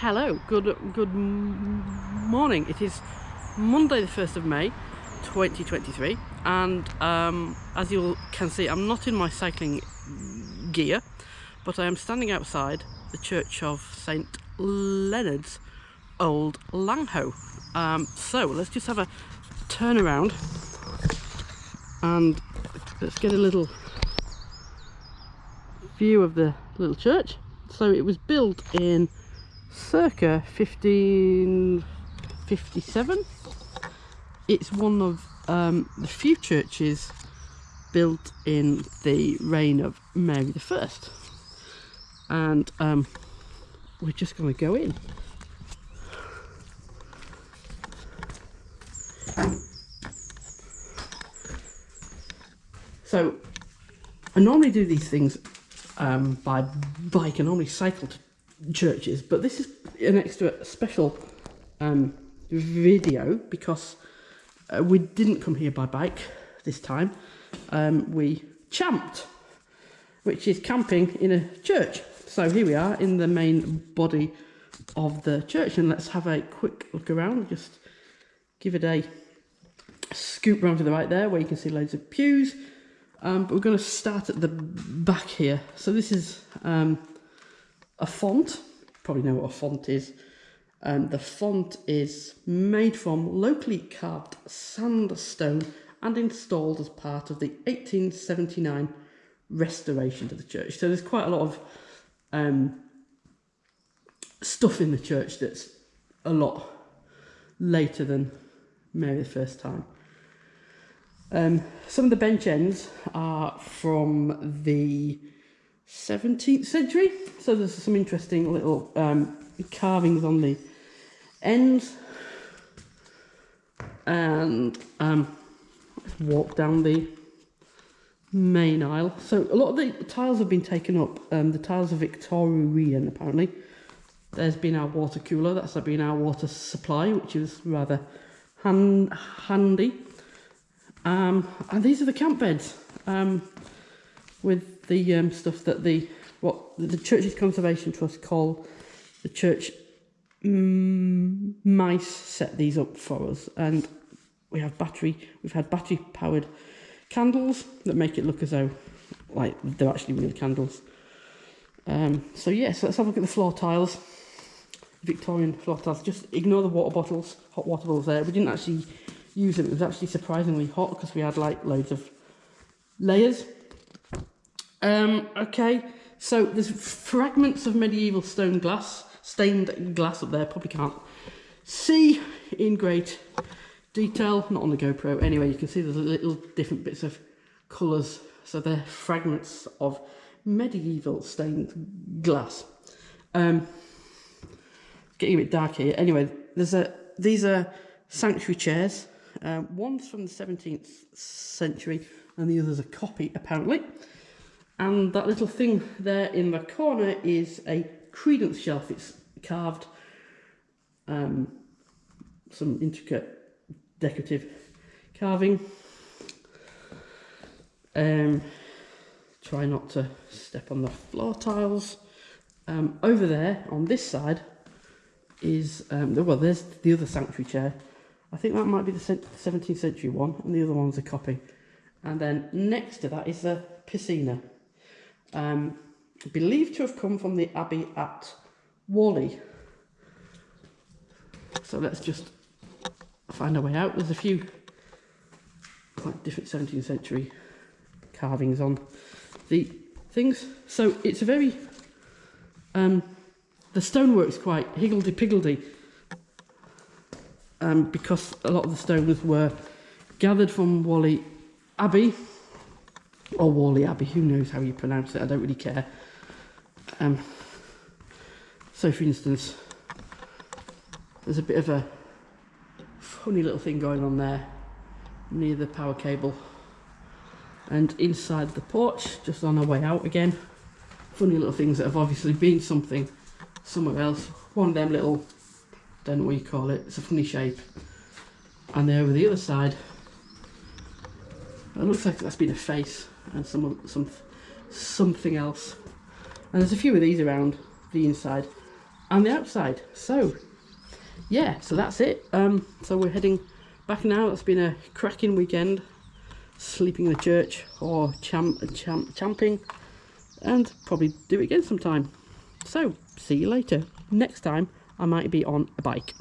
hello, good good morning. It is Monday, the first of May, 2023, and um, as you can see, I'm not in my cycling gear, but I am standing outside the church of Saint Leonard's Old Langho. Um, so let's just have a turn around and let's get a little view of the little church. So it was built in circa 1557. It's one of um, the few churches built in the reign of Mary I. And um, we're just going to go in. So I normally do these things um, by bike. I normally cycle to churches, but this is an extra special um, video because uh, we didn't come here by bike this time. Um, we champed, which is camping in a church. So here we are in the main body of the church, and let's have a quick look around. Just give it a scoop round to the right there, where you can see loads of pews. Um, but we're going to start at the back here. So this is um, a font. Probably know what a font is. Um, the font is made from locally carved sandstone and installed as part of the 1879 restoration to the church. So there's quite a lot of um, stuff in the church that's a lot later than Mary the first time. Um, some of the bench ends are from the 17th century, so there's some interesting little um, carvings on the ends. And um, let's walk down the main aisle. So a lot of the tiles have been taken up. Um, the tiles are Victorian apparently. There's been our water cooler, that's been our water supply, which is rather hand handy. Um, and these are the camp beds um, with the um, stuff that the what the Churches Conservation Trust call the church mm, mice set these up for us, and we have battery. We've had battery powered candles that make it look as though like they're actually real candles. Um, so yes, yeah, so let's have a look at the floor tiles. Victorian floor tiles. Just ignore the water bottles, hot water bottles there. We didn't actually use them. It was actually surprisingly hot because we had like loads of layers. Um, okay, so there's fragments of medieval stone glass, stained glass up there, probably can't see in great detail, not on the GoPro. Anyway, you can see there's little different bits of colours. So they're fragments of medieval stained glass. Um, getting a bit dark here. Anyway, there's a these are sanctuary chairs. Um, one's from the 17th century and the other's a copy apparently. And that little thing there in the corner is a credence shelf. It's carved um, some intricate decorative carving. Um, try not to step on the floor tiles. Um, over there on this side is, um, well, there's the other sanctuary chair. I think that might be the 17th century one, and the other one's a copy. And then next to that is the piscina um, believed to have come from the abbey at Whalley. So let's just find our way out. There's a few quite different 17th century carvings on the things. So it's a very, um, the stonework's quite higgledy-piggledy um, because a lot of the stones were gathered from Whalley Abbey or Whalley Abbey, who knows how you pronounce it, I don't really care. Um, so for instance, there's a bit of a funny little thing going on there near the power cable and inside the porch, just on our way out again, funny little things that have obviously been something somewhere else. One of them little, don't know what you call it, it's a funny shape. And then over the other side, it looks like that's been a face and some some something else. And there's a few of these around the inside. and the outside. So yeah, so that's it. Um, so we're heading back now. It's been a cracking weekend, sleeping in the church or champ, champ, champing, and probably do it again sometime. So see you later. Next time I might be on a bike.